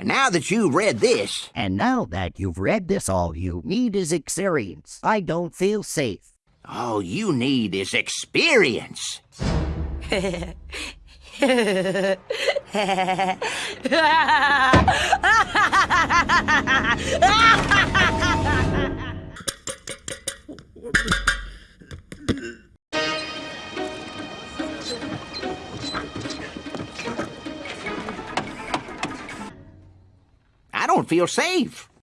And now that you've read this, And now that you've read this, all you need is experience. I don't feel safe. all you need is experience. don't feel safe.